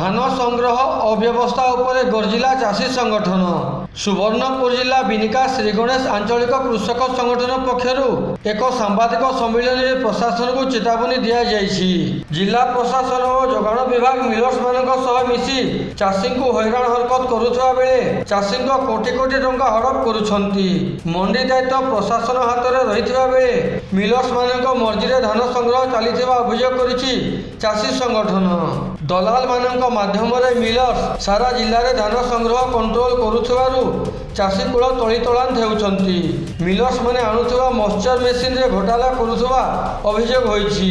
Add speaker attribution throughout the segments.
Speaker 1: ଧାନ ସଂଗ୍ରହ ଅବ୍ୟବସ୍ଥା ଉପରେ ଗର୍ଜିଲା ଚାଷୀ ସଂଗଠନ ସୁବର୍ଣ୍ଣପୁର ଜିଲ୍ଲା ବିନିକା ଶ୍ରୀଗଣେଶ ଆଞ୍ଚଳିକ କୃଷକ ସଂଗଠନ ପକ୍ଷରୁ ଏକ ସାମ୍ବାଦିକ ସମ୍ମିଳନୀରେ ପ୍ରଶାସନକୁ ଚେତାବନୀ ଦିଆଯାଇଛି ଜିଲ୍ଲା ପ୍ରଶାସନ ଓ ଯୋଗାଣ ବିଭାଗ ମିଲର୍ସମାନଙ୍କ ସହ ମିଶି ଚାଷୀଙ୍କୁ ହଇରାଣ ହରକତ କରୁଥିବା ବେଳେ ଚାଷୀଙ୍କ କୋଟି କୋଟି ଟଙ୍କା ହଡ଼ପ କରୁଛନ୍ତି ମଣ୍ଡି ଦାୟିତ୍ୱ ପ୍ରଶାସନ ହାତରେ ରହିଥିବା ବେଳେ ମିଲର୍ସମାନଙ୍କ ମର୍ଜିରେ ଧାନ ସଂଗ୍ରହ ଚାଲିଥିବା ଅଭିଯୋଗ କରିଛି ଚାଷୀ ସଂଗଠନ ଦଲାଲମାନଙ୍କ ମାଧ୍ୟମରେ ମିଲର୍ସ ସାରା ଜିଲ୍ଲାରେ ଧାନ ସଂଗ୍ରହ କଣ୍ଟ୍ରୋଲ କରୁଥିବାରୁ Valeu! ଚାଷୀକୂଳ ତଳିତଳାନ ହେଉଛନ୍ତି ମିଲର୍ସମାନେ ଆଣୁଥିବା ମଶ୍ଚର ମେସିନରେ ଘୋଟାଲା କରୁଥିବା ଅଭିଯୋଗ ହୋଇଛି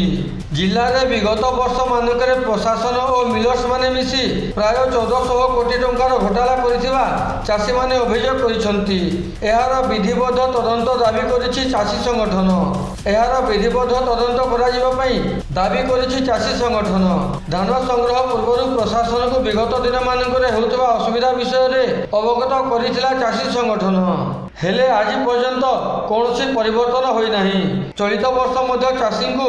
Speaker 1: ଜିଲ୍ଲାରେ ବିଗତ ବର୍ଷମାନଙ୍କରେ ପ୍ରଶାସନ ଓ ମିଲର୍ସମାନେ ମିଶି ପ୍ରାୟ ଚଉଦଶହ କୋଟି ଟଙ୍କାର ଘୋଟାଲା କରିଥିବା ଚାଷୀମାନେ ଅଭିଯୋଗ କରିଛନ୍ତି ଏହାର ବିଧିବଦ୍ଧ ତଦନ୍ତ ଦାବି କରିଛି ଚାଷୀ ସଂଗଠନ ଏହାର ବିଧିବଦ୍ଧ ତଦନ୍ତ କରାଯିବା ପାଇଁ ଦାବି କରିଛି ଚାଷୀ ସଂଗଠନ ଧାନ ସଂଗ୍ରହ ପୂର୍ବରୁ ପ୍ରଶାସନକୁ ବିଗତ ଦିନମାନଙ୍କରେ ହେଉଥିବା ଅସୁବିଧା ବିଷୟରେ ଅବଗତ କରିଥିଲା ଚାଷୀ ଚାଷୀ ସଂଗଠନ ହେଲେ ଆଜି ପର୍ଯ୍ୟନ୍ତ କୌଣସି ପରିବର୍ତ୍ତନ ହୋଇନାହିଁ ଚଳିତ ବର୍ଷ ମଧ୍ୟ ଚାଷୀଙ୍କୁ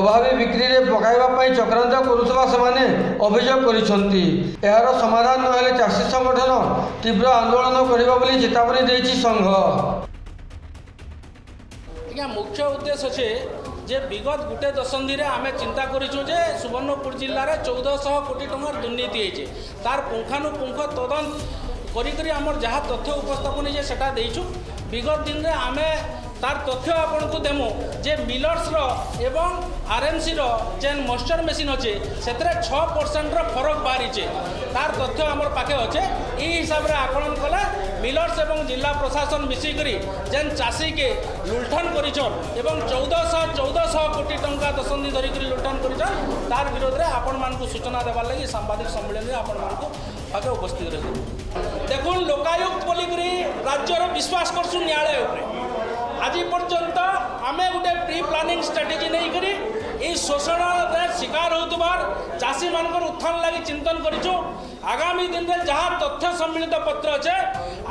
Speaker 1: ଅଭାବୀ ବିକ୍ରିରେ ପକାଇବା ପାଇଁ ଚକ୍ରାନ୍ତ କରୁଥିବା ସେମାନେ ଅଭିଯୋଗ କରିଛନ୍ତି ଏହାର ସମାଧାନ ନହେଲେ ଚାଷୀ ସଂଗଠନ ତୀବ୍ର ଆନ୍ଦୋଳନ କରିବ ବୋଲି ଚେତାବନୀ ଦେଇଛି ସଂଘ
Speaker 2: ଆଜ୍ଞା ମୁଖ୍ୟ ଉଦ୍ଦେଶ୍ୟ ଅଛି ଯେ ବିଗତ ଗୋଟେ ଦଶନ୍ଧିରେ ଆମେ ଚିନ୍ତା କରିଛୁ ଯେ ସୁବର୍ଣ୍ଣପୁର ଜିଲ୍ଲାରେ ଚଉଦଶହ କୋଟି ଟଙ୍କାର ଦୁର୍ନୀତି ହେଇଛି ତାର ପୁଙ୍ଖାନୁପୁଙ୍ଖ ତଦନ୍ତ করি আমার যা তথ্য উপস্থাপন হয়েছে সেটা দিয়েছু বিগত দিনে আমি তার তথ্য আপনার দেমু যে মিলর্সর এবং আরএমসির যে মশ্চর মেসিন অছে সেতরে ছ পরসেন্টর ফরক বাহারিছে তার তথ্য আমার পাখে অছে এই হিসাবে আকলন কলে মিলর্স এবং জেলা প্রশাসন মিশিকি যে চাষীকে লুণ্ঠন করেছন এবং চৌদশহ ଦଶନ୍ଧି ଧରିକିରି ଲୁଟ୍ଟାନ୍ କରିଛନ୍ ତାର ବିରୋଧରେ ଆପଣମାନଙ୍କୁ ସୂଚନା ଦେବାର୍ ଲାଗି ସାମ୍ବାଦିକ ସମ୍ମିଳନୀରେ ଆପଣମାନଙ୍କୁ ପାଖେ ଉପସ୍ଥିତ ରହିବେ ଦେଖୁନ୍ ଲୋକାୟୁକ୍ତ ବୋଲିକରି ରାଜ୍ୟର ବିଶ୍ୱାସ କରୁଛୁ ନ୍ୟାୟାଳୟ ଉପରେ ଆଜି ପର୍ଯ୍ୟନ୍ତ ଆମେ ଗୋଟେ ପ୍ରି ପ୍ଲାନିଂ ଷ୍ଟ୍ରାଟେଜି ନେଇକରି ଏଇ ଶୋଷଣରେ ଶିକାର হওয়ার ଚାଷୀମାନଙ୍କର মানুষ ଲାଗି ଚିନ୍ତନ চিন্তন ଆଗାମୀ ଦିନରେ ଯାହା ତଥ୍ୟ ସମ୍ମିଳିତ ପତ୍ର ଅଛେ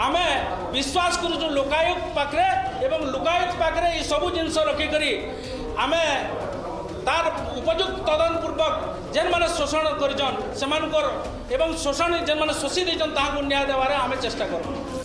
Speaker 2: ଆମେ ବିଶ୍ୱାସ କରୁଛୁ করছু ପାଖରେ ଏବଂ ଲୋକାୟୁକ୍ତ ପାଖରେ ଏଇ ସବୁ ଜିନିଷ ରଖିକରି ଆମେ তার উপযুক্ত তদনপূর্বক যে মানে শোষণ করছেন সে এবং শোষণ যে মানে শোষি দিয়েছেন তাহলে ন্যায় দেওয়ার আমি চেষ্টা করবো